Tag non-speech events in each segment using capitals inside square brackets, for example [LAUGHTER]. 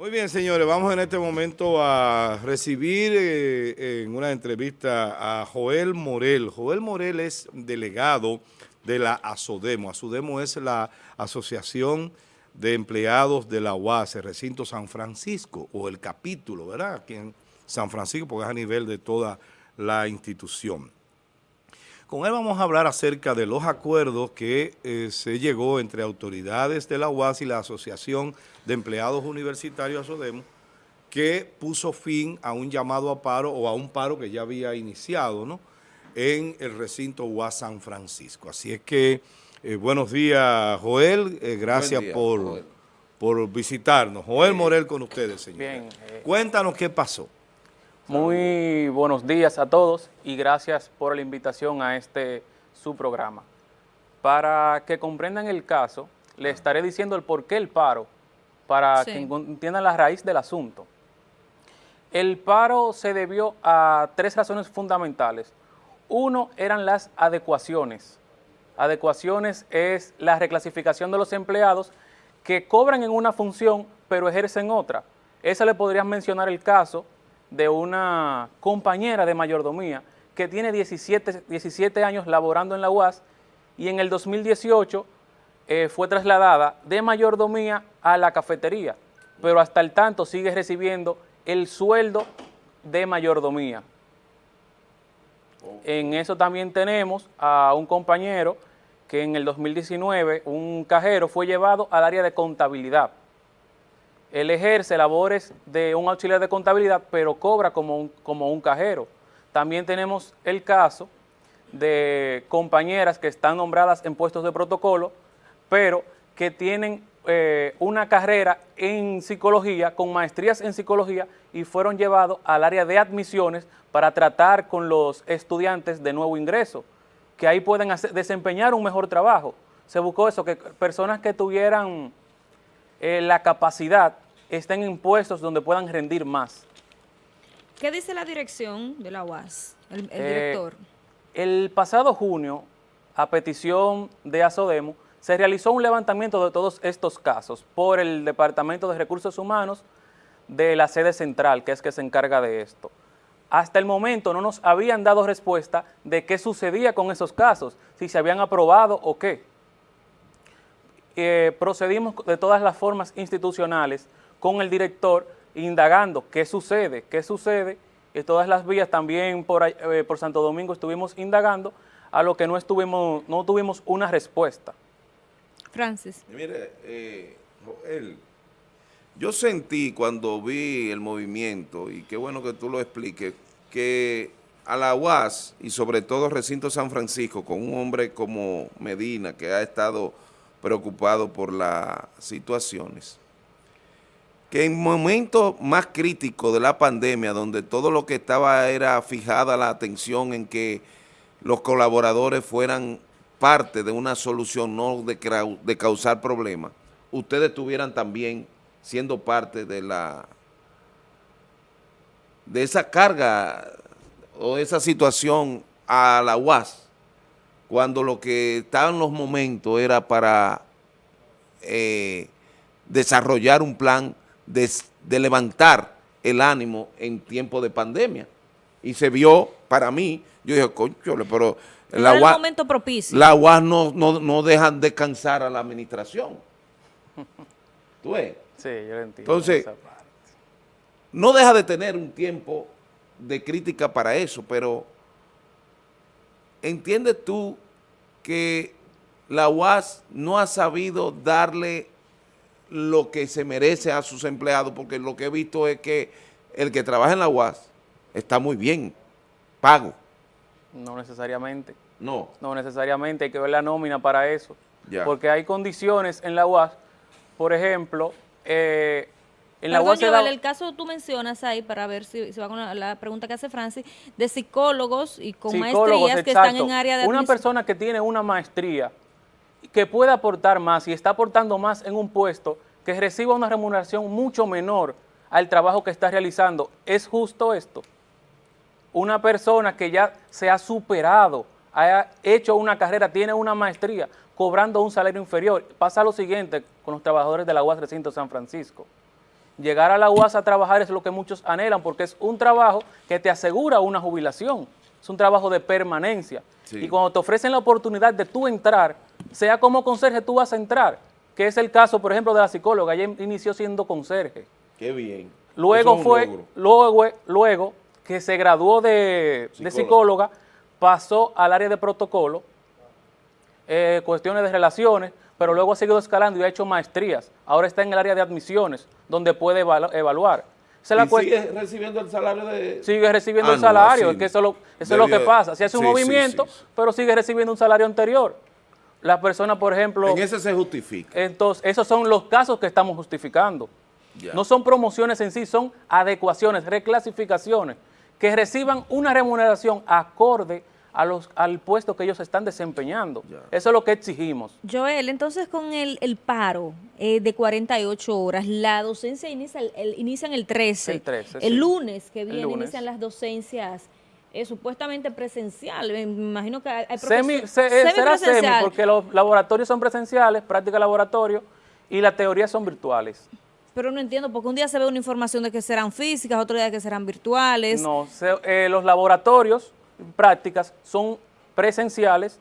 Muy bien, señores, vamos en este momento a recibir eh, en una entrevista a Joel Morel. Joel Morel es delegado de la ASODEMO. ASODEMO es la Asociación de Empleados de la UAS, recinto San Francisco, o el capítulo, ¿verdad? Aquí en San Francisco, porque es a nivel de toda la institución. Con él vamos a hablar acerca de los acuerdos que eh, se llegó entre autoridades de la UAS y la Asociación de Empleados Universitarios ASODEMO, que puso fin a un llamado a paro o a un paro que ya había iniciado ¿no? en el recinto UAS San Francisco. Así es que, eh, buenos días Joel, eh, gracias por, por visitarnos. Joel Morel con ustedes, señor. Bien. Cuéntanos qué pasó. Muy buenos días a todos y gracias por la invitación a este su programa. Para que comprendan el caso, le estaré diciendo el por qué el paro, para que entiendan la raíz del asunto. El paro se debió a tres razones fundamentales. Uno eran las adecuaciones. Adecuaciones es la reclasificación de los empleados que cobran en una función pero ejercen otra. Esa le podrían mencionar el caso de una compañera de mayordomía que tiene 17, 17 años laborando en la UAS y en el 2018 eh, fue trasladada de mayordomía a la cafetería, pero hasta el tanto sigue recibiendo el sueldo de mayordomía. En eso también tenemos a un compañero que en el 2019, un cajero, fue llevado al área de contabilidad él ejerce labores de un auxiliar de contabilidad, pero cobra como un, como un cajero. También tenemos el caso de compañeras que están nombradas en puestos de protocolo, pero que tienen eh, una carrera en psicología, con maestrías en psicología, y fueron llevados al área de admisiones para tratar con los estudiantes de nuevo ingreso, que ahí pueden desempeñar un mejor trabajo. Se buscó eso, que personas que tuvieran eh, la capacidad estén en puestos donde puedan rendir más. ¿Qué dice la dirección de la UAS, el, eh, director? El pasado junio, a petición de ASODEMO, se realizó un levantamiento de todos estos casos por el Departamento de Recursos Humanos de la sede central, que es que se encarga de esto. Hasta el momento no nos habían dado respuesta de qué sucedía con esos casos, si se habían aprobado o qué. Eh, procedimos de todas las formas institucionales con el director indagando qué sucede, qué sucede, y todas las vías también por, eh, por Santo Domingo estuvimos indagando, a lo que no, estuvimos, no tuvimos una respuesta. Francis. Mire, eh, yo sentí cuando vi el movimiento, y qué bueno que tú lo expliques, que a la UAS y sobre todo Recinto San Francisco, con un hombre como Medina, que ha estado preocupado por las situaciones. Que en momentos más críticos de la pandemia, donde todo lo que estaba era fijada la atención en que los colaboradores fueran parte de una solución, no de, de causar problemas, ustedes estuvieran también siendo parte de la de esa carga o esa situación a la UAS cuando lo que estaba en los momentos era para eh, desarrollar un plan de, levantar el ánimo en tiempo de pandemia. Y se vio, para mí, yo dije, conchole, pero la UAS, momento propicio. la UAS no, no, no dejan descansar a la administración. [LAUGHS] ¿Tú ves? Sí, yo entiendo. Entonces, no deja de tener un tiempo de crítica para eso, pero ¿entiendes tú que la UAS no ha sabido darle lo que se merece a sus empleados? Porque lo que he visto es que el que trabaja en la UAS está muy bien pago. No necesariamente. No. No necesariamente, hay que ver la nómina para eso. Porque hay condiciones en la UAS, por ejemplo, eh, en la el caso tú mencionas ahí, para ver si, va con la, pregunta que hace Francis, de psicólogos y con maestrías que están en área de Una persona que tiene una maestría que puede aportar más y está aportando más en un puesto que reciba una remuneración mucho menor al trabajo que está realizando. ¿Es justo esto? Una persona que ya se ha superado, ha hecho una carrera, tiene una maestría, cobrando un salario inferior. Pasa lo siguiente con los trabajadores de la UAS Recinto San Francisco llegar a la UAS a trabajar es lo que muchos anhelan, porque es un trabajo que te asegura una jubilación, es un trabajo de permanencia. Y cuando te ofrecen la oportunidad de tú entrar, sea como conserje, tú vas a entrar, que es el caso, por ejemplo, de la psicóloga, ella inició siendo conserje. Qué bien. Luego fue, luego, luego que se graduó de psicóloga. pasó al área de protocolo, eh, cuestiones de relaciones, pero luego ha seguido escalando y ha hecho maestrías. Ahora está en el área de admisiones, donde puede evaluar. sigue recibiendo el salario de...? Sigue recibiendo ah, el salario, es que eso, es lo que pasa. Se hace un movimiento, pero sigue recibiendo un salario anterior. La persona, por ejemplo... En ese se justifica. Entonces, esos son los casos que estamos justificando. No son promociones en sí, son adecuaciones, reclasificaciones, que reciban una remuneración acorde a los, al puesto que ellos están desempeñando. Eso es lo que exigimos. Joel, entonces con el, paro eh, de 48 horas, la docencia inicia el, inician el 13. El 13, El lunes que viene inician las docencias eh, supuestamente presencial. Me imagino que hay semi, eh, Será semi, porque los laboratorios son presenciales, práctica laboratorio, y las teorías son virtuales. Pero no entiendo, porque un día se ve una información de que serán físicas, otro día que serán virtuales. No, los laboratorios prácticas son presenciales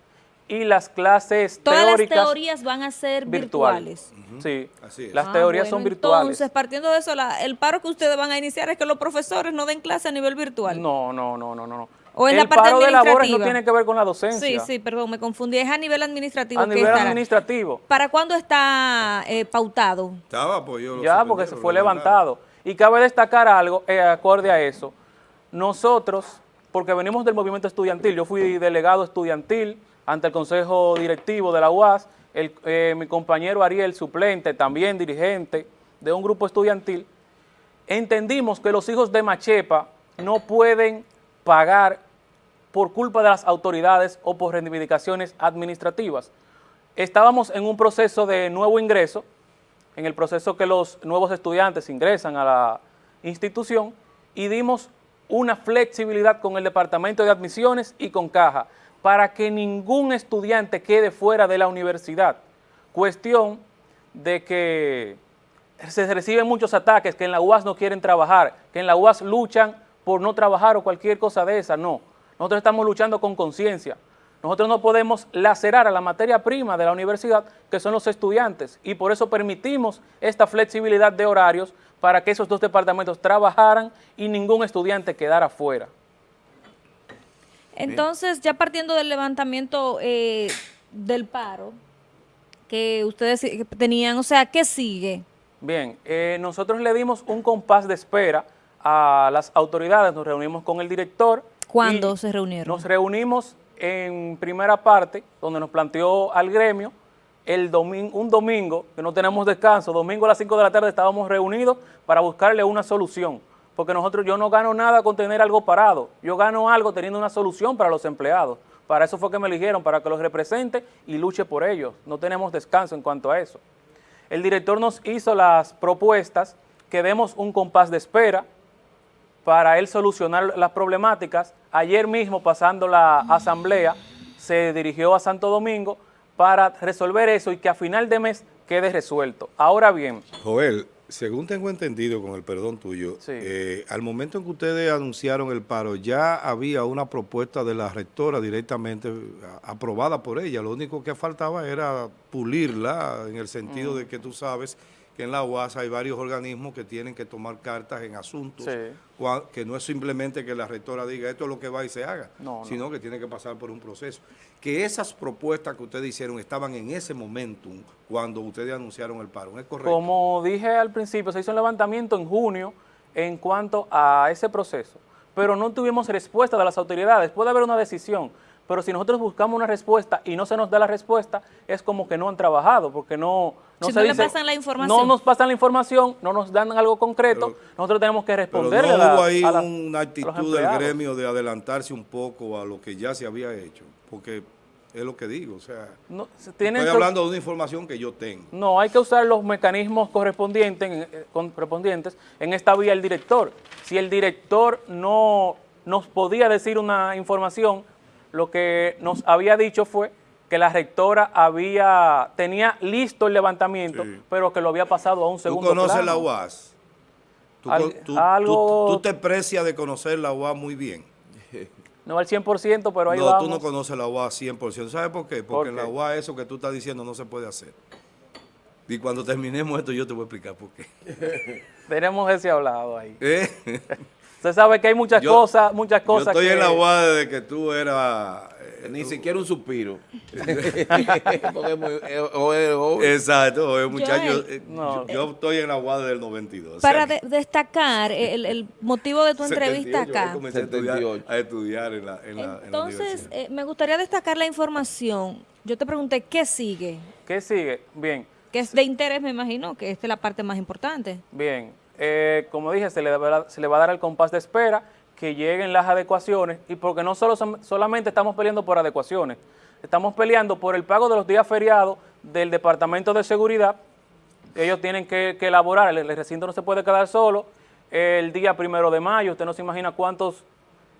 y las clases Todas teóricas... las teorías van a ser virtuales. Sí, Así las ah, teorías son virtuales. Entonces, partiendo de eso, el paro que ustedes van a iniciar es que los profesores no den clase a nivel virtual. No, no, no, no, no. O en el la parte paro de labores no tiene que ver con la docencia. Sí, sí, perdón, me confundí. Es a nivel administrativo. A nivel administrativo. ¿Para cuándo está eh, pautado? Estaba, pues yo Ya, porque se fue levantado. Y cabe destacar algo, eh, acorde a eso. Nosotros porque venimos del movimiento estudiantil. Yo fui delegado estudiantil ante el Consejo Directivo de la UAS, eh, mi compañero Ariel, suplente, también dirigente de un grupo estudiantil, entendimos que los hijos de Machepa no pueden pagar por culpa de las autoridades o por reivindicaciones administrativas. Estábamos en un proceso de nuevo ingreso, en el proceso que los nuevos estudiantes ingresan a la institución y dimos una flexibilidad con el Departamento de Admisiones y con Caja para que ningún estudiante quede fuera de la universidad. Cuestión de que se reciben muchos ataques, que en la UAS no quieren trabajar, que en la UAS luchan por no trabajar o cualquier cosa de esa, no. Nosotros estamos luchando con conciencia. Nosotros no podemos lacerar a la materia prima de la universidad, que son los estudiantes, y por eso permitimos esta flexibilidad de horarios para que esos dos departamentos trabajaran y ningún estudiante quedara fuera. Entonces, ya partiendo del levantamiento eh, del paro que ustedes tenían, o sea, ¿qué sigue? Bien, eh, nosotros le dimos un compás de espera a las autoridades, nos reunimos con el director. ¿Cuándo se reunieron? Nos reunimos en primera parte, donde nos planteó al gremio el domingo, un domingo, que no tenemos descanso, domingo a las 5 de la tarde estábamos reunidos para buscarle una solución. Porque nosotros, yo no gano nada con tener algo parado, yo gano algo teniendo una solución para los empleados. Para eso fue que me eligieron, para que los represente y luche por ellos. No tenemos descanso en cuanto a eso. El director nos hizo las propuestas que demos un compás de espera para él solucionar las problemáticas. Ayer mismo, pasando la asamblea, se dirigió a Santo Domingo para resolver eso y que a final de mes quede resuelto. Ahora bien... Joel, según tengo entendido, con el perdón tuyo, eh, al momento en que ustedes anunciaron el paro, ya había una propuesta de la rectora directamente aprobada por ella. Lo único que faltaba era pulirla, en el sentido de que tú sabes que en la UAS hay varios organismos que tienen que tomar cartas en asuntos, que no es simplemente que la rectora diga esto es lo que va y se haga, sino que tiene que pasar por un proceso. Que esas propuestas que ustedes hicieron estaban en ese momentum cuando ustedes anunciaron el paro, ¿es correcto? Como dije al principio, se hizo un levantamiento en junio en cuanto a ese proceso, pero no tuvimos respuesta de las autoridades. Puede haber una decisión, pero si nosotros buscamos una respuesta y no se nos da la respuesta, es como que no han trabajado, porque no, no se no pasan la información. No nos pasan la información, no nos dan algo concreto, nosotros tenemos que responderle pero no hubo ahí una actitud del gremio de adelantarse un poco a lo que ya se había hecho, porque es lo que digo, o sea, estoy hablando de una información que yo tengo. No, hay que usar los mecanismos correspondientes, eh, correspondientes en esta vía el director. Si el director no nos podía decir una información, lo que nos había dicho fue que la rectora había tenía listo el levantamiento, pero que lo había pasado a un segundo ¿Tú conoces la UAS? Tú, te precias de conocer la UA muy bien. [LAUGHS] No al 100%, pero ahí no, vamos. tú no conoces la UA al 100%. ¿Sabes por qué? Porque en la UA eso que tú estás diciendo no se puede hacer. Y cuando terminemos esto yo te voy a explicar por qué. [LAUGHS] Tenemos ese hablado ahí. [LAUGHS] ¿Eh? Usted sabe que hay muchas cosas, muchas cosas Yo estoy en la UA desde que tú eras... Eh, Ni siquiera un suspiro. Exacto, muchacho, eh, yo, estoy en la UA desde el 92. Para destacar el, motivo de tu entrevista acá. comencé a estudiar, en la, en Entonces, me gustaría destacar la información. Yo te pregunté, ¿qué sigue? ¿Qué sigue? Bien que es de interés, me imagino, que esta es la parte más importante. Bien, eh, como dije, se le, se le va a dar el compás de espera, que lleguen las adecuaciones, y porque no solo solamente estamos peleando por adecuaciones, estamos peleando por el pago de los días feriados del Departamento de Seguridad, ellos tienen que, elaborar, el, recinto no se puede quedar solo, el día primero de mayo, usted no se imagina cuántos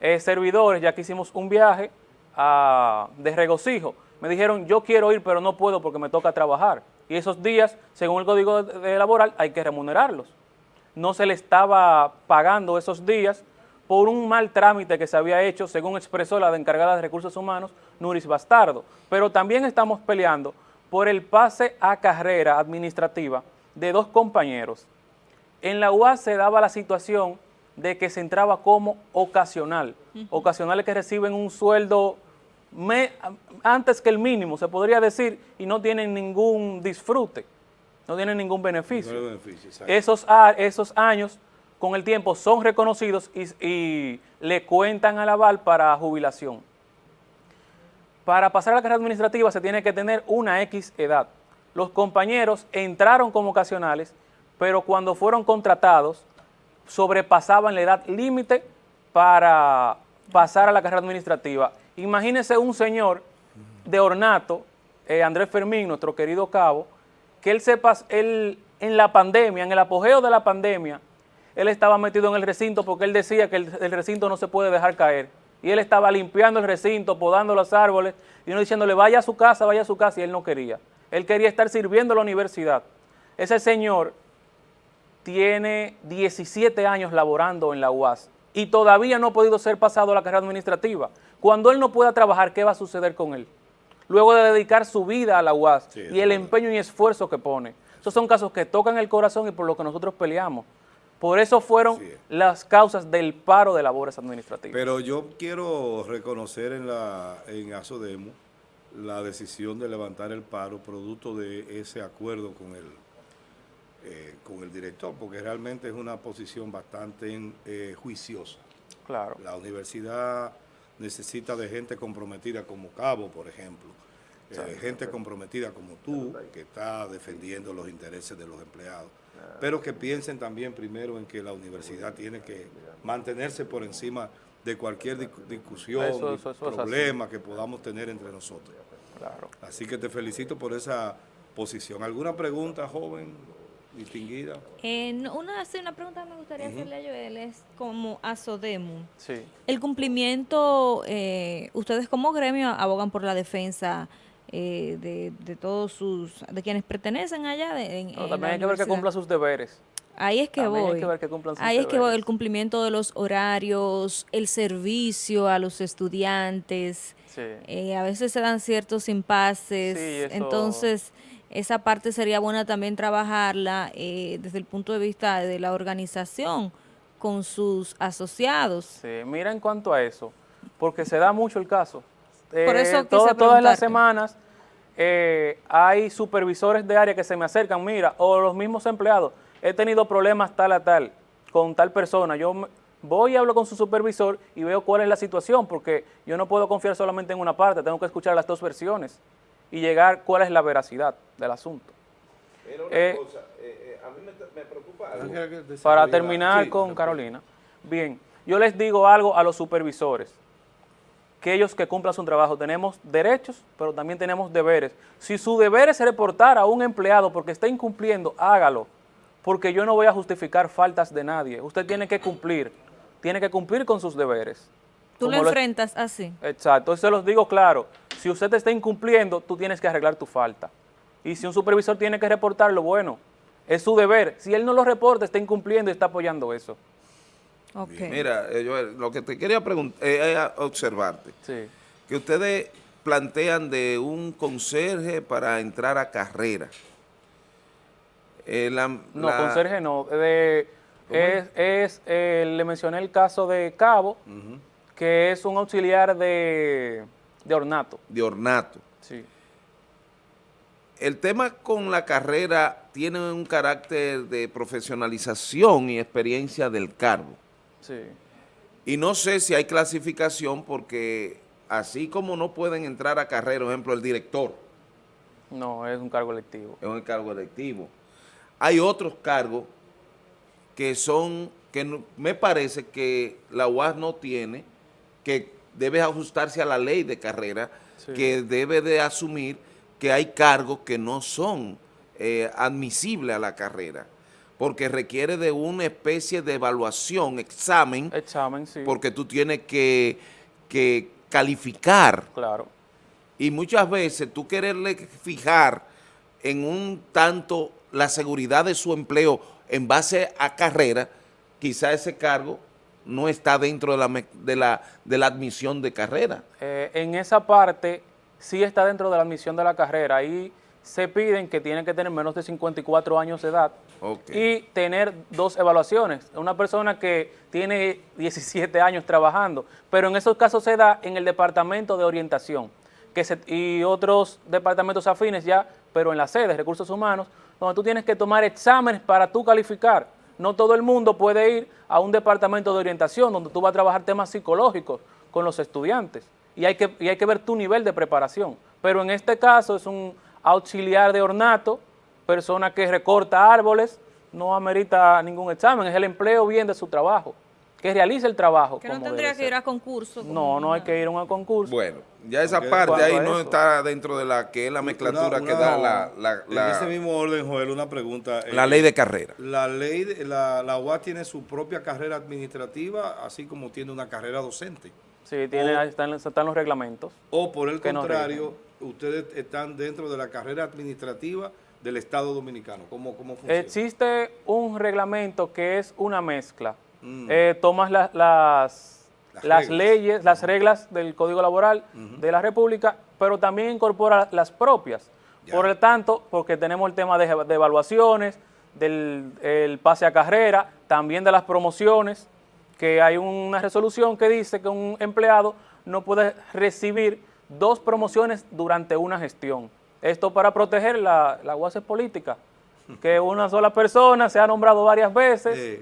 eh, servidores, ya que hicimos un viaje a, de regocijo, me dijeron, yo quiero ir, pero no puedo porque me toca trabajar y esos días, según el Código de laboral, hay que remunerarlos. No se le estaba pagando esos días por un mal trámite que se había hecho, según expresó la encargada de Recursos Humanos, Nuris Bastardo. Pero también estamos peleando por el pase a carrera administrativa de dos compañeros. En la UAS se daba la situación de que se entraba como ocasional, ocasionales que reciben un sueldo antes que el mínimo, se podría decir, y no tienen ningún disfrute, no tienen ningún beneficio. esos, esos años, con el tiempo, son reconocidos y, le cuentan al aval para jubilación. Para pasar a la carrera administrativa se tiene que tener una X edad. Los compañeros entraron como ocasionales, pero cuando fueron contratados sobrepasaban la edad límite para pasar a la carrera administrativa Imagínese un señor de ornato, eh, Andrés Fermín, nuestro querido cabo, que él sepa, él en la pandemia, en el apogeo de la pandemia, él estaba metido en el recinto porque él decía que el, recinto no se puede dejar caer. Y él estaba limpiando el recinto, podando los árboles, y uno diciéndole, vaya a su casa, vaya a su casa, y él no quería. Él quería estar sirviendo a la universidad. Ese señor tiene 17 años laborando en la UAS y todavía no ha podido ser pasado a la carrera administrativa. Cuando él no pueda trabajar, ¿qué va a suceder con él? Luego de dedicar su vida a la UAS y el empeño y esfuerzo que pone. Esos son casos que tocan el corazón y por lo que nosotros peleamos. Por eso fueron las causas del paro de labores administrativas. Pero yo quiero reconocer en, la, en ASODEMO la decisión de levantar el paro producto de ese acuerdo con el, eh, con el director, porque realmente es una posición bastante eh, juiciosa. Claro. La universidad necesita de gente comprometida como Cabo, por ejemplo, eh, gente comprometida como tú, que está defendiendo los intereses de los empleados, pero que piensen también primero en que la universidad tiene que mantenerse por encima de cualquier discusión, problema que podamos tener entre nosotros. Así que te felicito por esa posición. ¿Alguna pregunta, joven? Distinguida. Eh, una, una pregunta que me gustaría hacerle a Joel es como a Sodemu. Sí. El cumplimiento, eh, ustedes como gremio abogan por la defensa eh, de, todos sus, de quienes pertenecen allá. De, también hay que ver que cumpla sus deberes. Ahí es que voy. Hay que ver que cumplan sus Ahí es que voy, el cumplimiento de los horarios, el servicio a los estudiantes. Sí. Eh, a veces se dan ciertos impases. Sí, Entonces, esa parte sería buena también trabajarla eh, desde el punto de vista de la organización con sus asociados. Sí, mira en cuanto a eso, porque se da mucho el caso. Por eso eh, todas las semanas eh, hay supervisores de área que se me acercan, mira, o los mismos empleados, he tenido problemas tal a tal con tal persona, yo voy y hablo con su supervisor y veo cuál es la situación, porque yo no puedo confiar solamente en una parte, tengo que escuchar las dos versiones y llegar cuál es la veracidad del asunto. Pero una eh, cosa, eh, eh, a mí me, preocupa algo. Para terminar con Carolina, bien, yo les digo algo a los supervisores, que ellos que cumplan su trabajo, tenemos derechos, pero también tenemos deberes. Si su deber es reportar a un empleado porque está incumpliendo, hágalo, porque yo no voy a justificar faltas de nadie. Usted tiene que cumplir, tiene que cumplir con sus deberes. Tú lo enfrentas así. Exacto, eso se los digo claro. Si usted te está incumpliendo, tú tienes que arreglar tu falta. Y si un supervisor tiene que reportarlo, bueno, Es su deber. Si él no lo reporta, está incumpliendo y está apoyando eso. Mira, eh, lo que te quería preguntar, eh, es observarte. Que ustedes plantean de un conserje para entrar a carrera. Eh, no, conserje no. De, es, le mencioné el caso de Cabo, que es un auxiliar de, de ornato. De ornato. Sí. El tema con la carrera tiene un carácter de profesionalización y experiencia del cargo. Sí. Y no sé si hay clasificación porque así como no pueden entrar a carrera, por ejemplo, el director. No, es un cargo electivo. Es un cargo electivo. Hay otros cargos que son, que me parece que la UAS no tiene, que debe ajustarse a la ley de carrera, que debe de asumir que hay cargos que no son eh, admisibles a la carrera porque requiere de una especie de evaluación, examen, examen sí. porque tú tienes que, calificar. Claro. Y muchas veces tú quererle fijar en un tanto la seguridad de su empleo en base a carrera, quizá ese cargo no está dentro de la, de la, de la admisión de carrera. Eh, en esa parte sí está dentro de la admisión de la carrera. Ahí se piden que tienen que tener menos de 54 años de edad y tener dos evaluaciones. Una persona que tiene 17 años trabajando, pero en esos casos se da en el departamento de orientación que y otros departamentos afines ya, pero en la sede, recursos humanos, donde tú tienes que tomar exámenes para tú calificar. No todo el mundo puede ir a un departamento de orientación donde tú vas a trabajar temas psicológicos con los estudiantes y hay que, y hay que ver tu nivel de preparación. Pero en este caso es un auxiliar de ornato, persona que recorta árboles, no amerita ningún examen, es el empleo bien de su trabajo, que realice el trabajo. Que no tendría que ir a concurso. No, no hay que ir a un concurso. Bueno, ya esa parte ahí no está dentro de la que es la mezclatura que da la, En ese mismo orden, Joel, una pregunta. La ley de carrera. La ley, la, la UAS tiene su propia carrera administrativa, así como tiene una carrera docente. Sí, tiene, están, están los reglamentos. O por el contrario ustedes están dentro de la carrera administrativa del Estado Dominicano. ¿Cómo, cómo funciona? Existe un reglamento que es una mezcla. Mm. Eh, tomas las, las, leyes, las reglas del Código Laboral de la República, pero también incorpora las propias. Por lo tanto, porque tenemos el tema de, evaluaciones, del pase a carrera, también de las promociones, que hay una resolución que dice que un empleado no puede recibir dos promociones durante una gestión. Esto para proteger la, la política, que una sola persona se ha nombrado varias veces.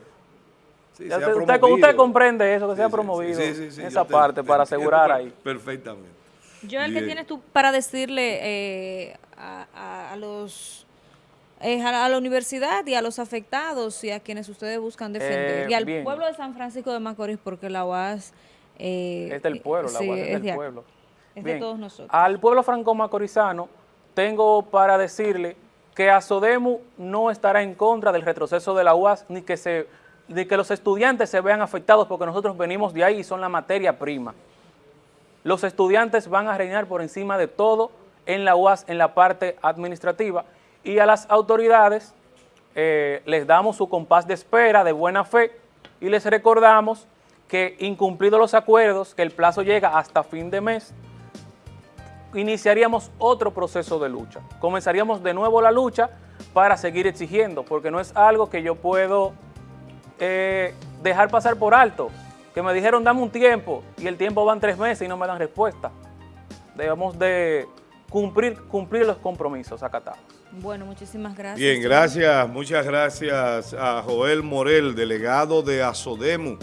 Usted, comprende eso, que se ha promovido esa parte para asegurar ahí. Perfectamente. Yo el que tienes tú para decirle eh, a, los eh, a la universidad y a los afectados y a quienes ustedes buscan defender. Eh, y al pueblo de San Francisco de Macorís, porque la UAS... es del pueblo, la UAS es del pueblo de todos nosotros. Al pueblo franco-macorizano tengo para decirle que ASODEMU no estará en contra del retroceso de la UAS ni que, se, que los estudiantes se vean afectados porque nosotros venimos de ahí y son la materia prima. Los estudiantes van a reinar por encima de todo en la UAS, en la parte administrativa, y a las autoridades eh, les damos su compás de espera de buena fe y les recordamos que incumplidos los acuerdos, que el plazo llega hasta fin de mes, iniciaríamos otro proceso de lucha. Comenzaríamos de nuevo la lucha para seguir exigiendo, porque no es algo que yo puedo eh, dejar pasar por alto. Que me dijeron, dame un tiempo, y el tiempo van tres meses y no me dan respuesta. Debemos de cumplir, cumplir los compromisos acatados. Bueno, muchísimas gracias. Bien, gracias, muchas gracias a Joel Morel, delegado de ASODEMU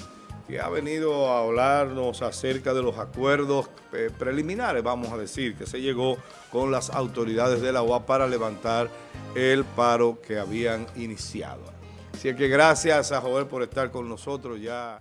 que ha venido a hablarnos acerca de los acuerdos eh, preliminares, vamos a decir, que se llegó con las autoridades de la UA para levantar el paro que habían iniciado. Así que gracias a Joel por estar con nosotros ya.